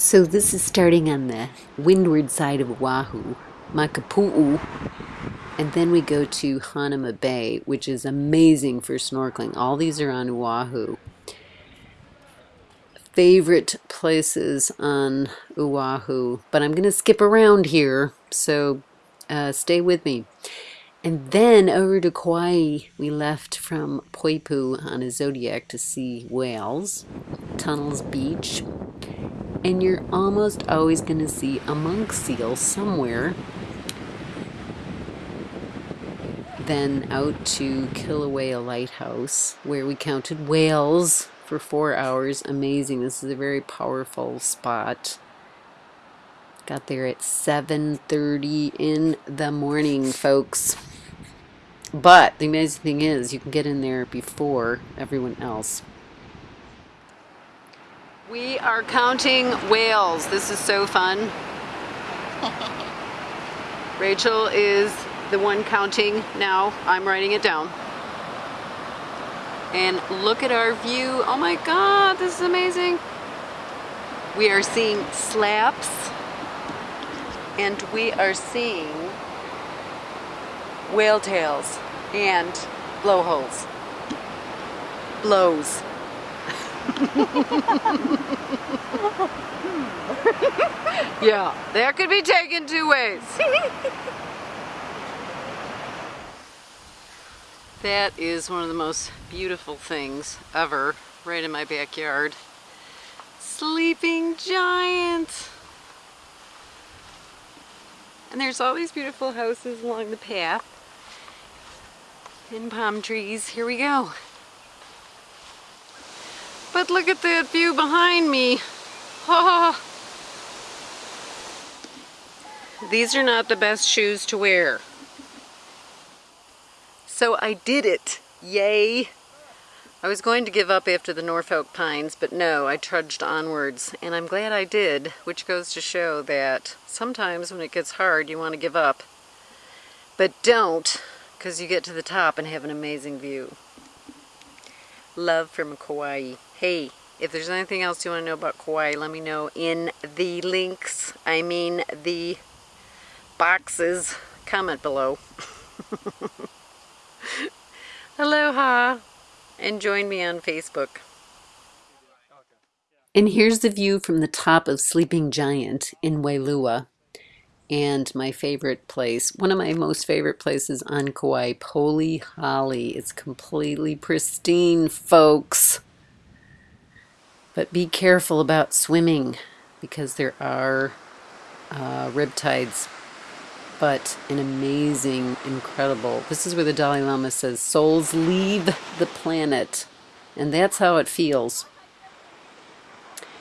So this is starting on the windward side of Oahu, Makapu'u, and then we go to Hanauma Bay, which is amazing for snorkeling. All these are on Oahu. Favorite places on Oahu, but I'm going to skip around here, so uh, stay with me. And then over to Kauai, we left from Poipu on a Zodiac to see whales, Tunnels Beach, and you're almost always going to see a monk seal somewhere. Then out to Kilauea Lighthouse, where we counted whales for four hours. Amazing. This is a very powerful spot. Got there at 7.30 in the morning, folks. But the amazing thing is you can get in there before everyone else. We are counting whales. This is so fun. Rachel is the one counting now. I'm writing it down. And look at our view. Oh my God, this is amazing. We are seeing slaps and we are seeing whale tails and blowholes. Blows. yeah, that could be taken two ways. that is one of the most beautiful things ever right in my backyard. Sleeping giant. And there's all these beautiful houses along the path and palm trees. Here we go. But look at that view behind me. Oh. These are not the best shoes to wear. So I did it. Yay. I was going to give up after the Norfolk Pines, but no, I trudged onwards. And I'm glad I did, which goes to show that sometimes when it gets hard, you want to give up. But don't, because you get to the top and have an amazing view. Love from Kauai. Hey, if there's anything else you want to know about Kauai, let me know in the links. I mean the boxes. Comment below. Aloha. And join me on Facebook. And here's the view from the top of Sleeping Giant in Wailua and my favorite place, one of my most favorite places on Kauai, Polihale. It's completely pristine, folks. But be careful about swimming because there are uh, riptides. But an amazing, incredible. This is where the Dalai Lama says, souls leave the planet. And that's how it feels.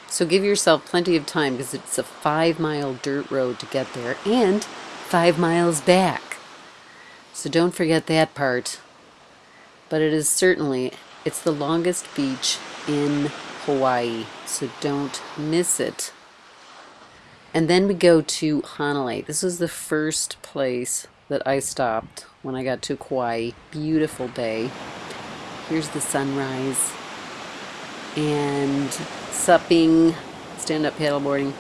So give yourself plenty of time because it's a five mile dirt road to get there and five miles back. So don't forget that part. But it is certainly, it's the longest beach in Hawaii, so don't miss it. And then we go to Hanalei. This is the first place that I stopped when I got to Kauai. Beautiful bay. Here's the sunrise. And supping, stand-up paddleboarding.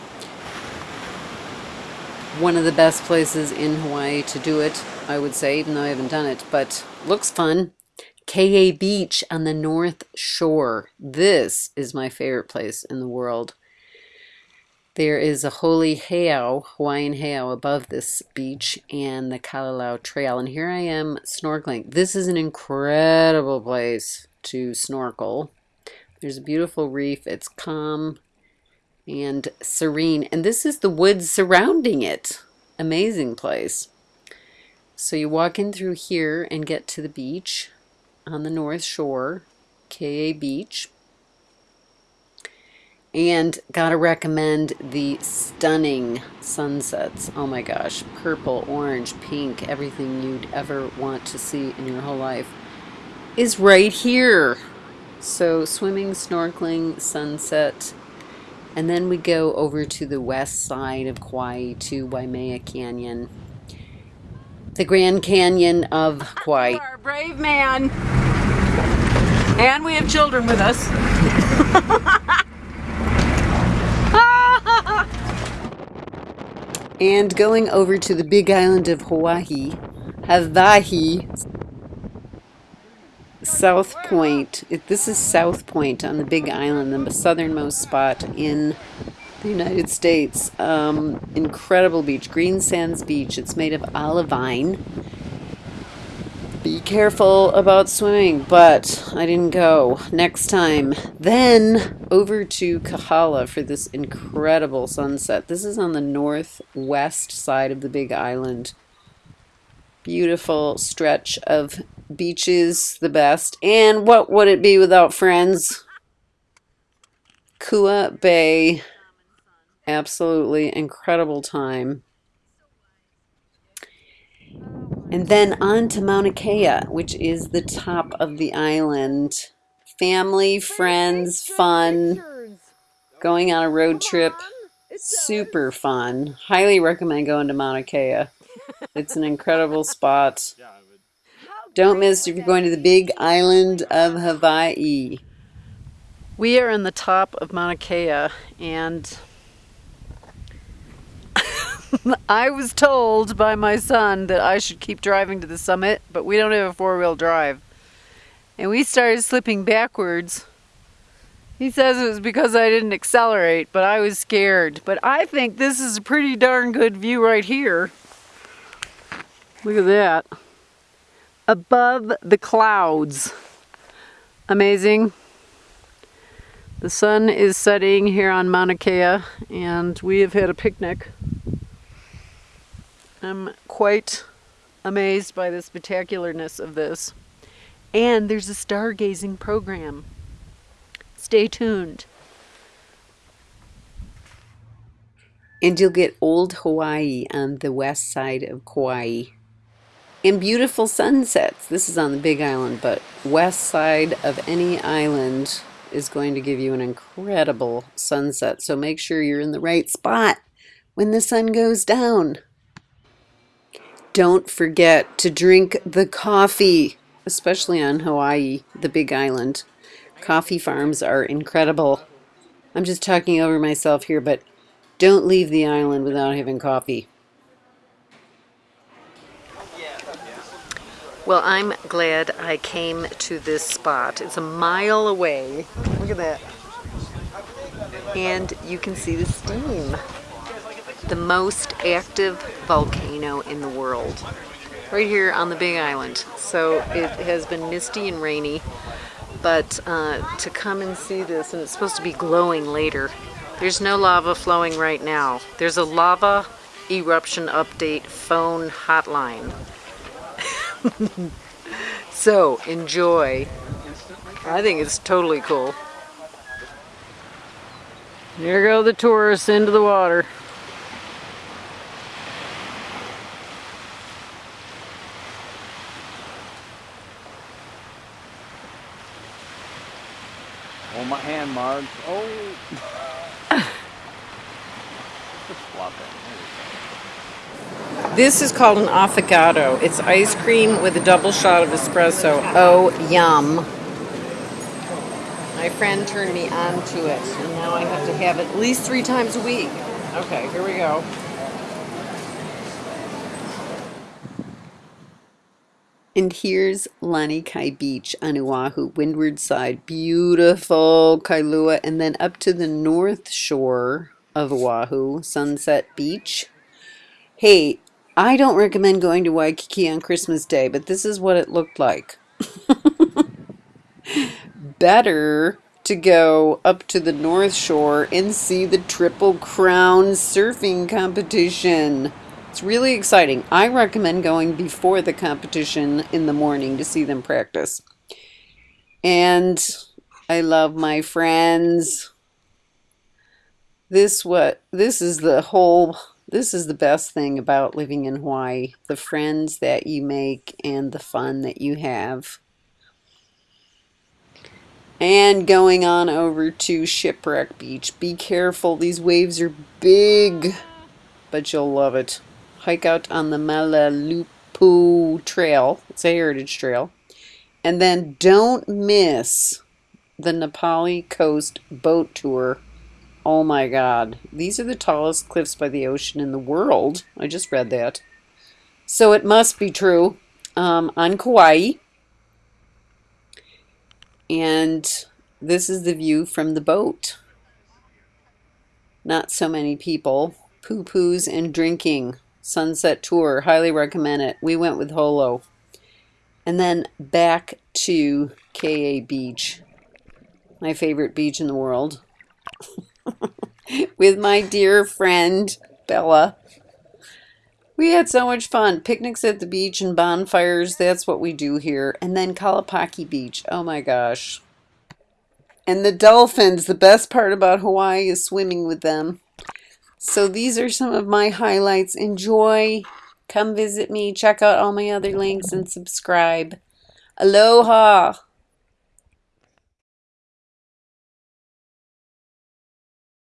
One of the best places in Hawaii to do it, I would say, even though I haven't done it, but looks fun. Ke'e Beach on the North Shore. This is my favorite place in the world. There is a holy heiau, Hawaiian heiau, above this beach and the Kalalau Trail. And here I am snorkeling. This is an incredible place to snorkel. There's a beautiful reef. It's calm and serene. And this is the woods surrounding it. Amazing place. So you walk in through here and get to the beach on the North Shore, Ke'e Beach. And gotta recommend the stunning sunsets. Oh my gosh, purple, orange, pink, everything you'd ever want to see in your whole life is right here. So swimming, snorkeling, sunset, and then we go over to the west side of Kauai to Waimea Canyon. The Grand Canyon of Kauai. Our brave man. And we have children with us. And going over to the big island of Hawaii, Hawaii, South Point. This is South Point on the Big Island, the southernmost spot in the United States. Um, incredible beach, Green Sands Beach. It's made of olivine. Be careful about swimming, but I didn't go. Next time. Then over to Kohala for this incredible sunset. This is on the northwest side of the Big Island. Beautiful stretch of beaches, the best. And what would it be without friends? Kua Bay. Absolutely incredible time. And then on to Mauna Kea, which is the top of the island. Family, friends, fun, going on a road trip. Super fun. Highly recommend going to Mauna Kea. It's an incredible spot. Don't miss if you're going to the big island of Hawaii. We are in the top of Mauna Kea and I was told by my son that I should keep driving to the summit, but we don't have a four-wheel drive. And we started slipping backwards. He says it was because I didn't accelerate, but I was scared. But I think this is a pretty darn good view right here. Look at that. Above the clouds. Amazing. The sun is setting here on Mauna Kea, and we have had a picnic. I'm quite amazed by the spectacularness of this. And there's a stargazing program. Stay tuned. And you'll get old Hawaii on the west side of Kauai. And beautiful sunsets. This is on the big island, but west side of any island is going to give you an incredible sunset. So make sure you're in the right spot when the sun goes down. Don't forget to drink the coffee, especially on Hawaii, the big island. Coffee farms are incredible. I'm just talking over myself here, but don't leave the island without having coffee. Well, I'm glad I came to this spot. It's a mile away. Look at that. And you can see the steam. The most active volcano in the world. Right here on the Big Island. So it has been misty and rainy but uh, to come and see this, and it's supposed to be glowing later. There's no lava flowing right now. There's a lava eruption update phone hotline. so enjoy. I think it's totally cool. There go the tourists into the water. Oh, my hand marks. Oh. This is called an affogato. It's ice cream with a double shot of espresso. Oh, yum. My friend turned me on to it, and now I have to have it at least three times a week. Okay, here we go. And here's Lanikai Beach on Oahu, windward side. Beautiful Kailua. And then up to the north shore of Oahu, Sunset Beach. Hey, I don't recommend going to Waikiki on Christmas Day, but this is what it looked like. Better to go up to the North Shore and see the Triple Crown surfing competition. It's really exciting. I recommend going before the competition in the morning to see them practice. And I love my friends. This what this is the whole this is the best thing about living in Hawaii. The friends that you make and the fun that you have. And going on over to Shipwreck Beach. Be careful, these waves are big, but you'll love it. Hike out on the Mahaulepu Trail. It's a heritage trail. And then don't miss the Napali Coast boat tour Oh my god. These are the tallest cliffs by the ocean in the world. I just read that. So it must be true. Um, on Kauai. And this is the view from the boat. Not so many people. pupus and drinking. Sunset tour. Highly recommend it. We went with Holo. And then back to Ke'e Beach. My favorite beach in the world. with my dear friend Bella. We had so much fun. Picnics at the beach and bonfires. That's what we do here. And then Kalapaki Beach. Oh my gosh. And the dolphins. The best part about Hawaii is swimming with them. So these are some of my highlights. Enjoy. Come visit me. Check out all my other links and subscribe. Aloha.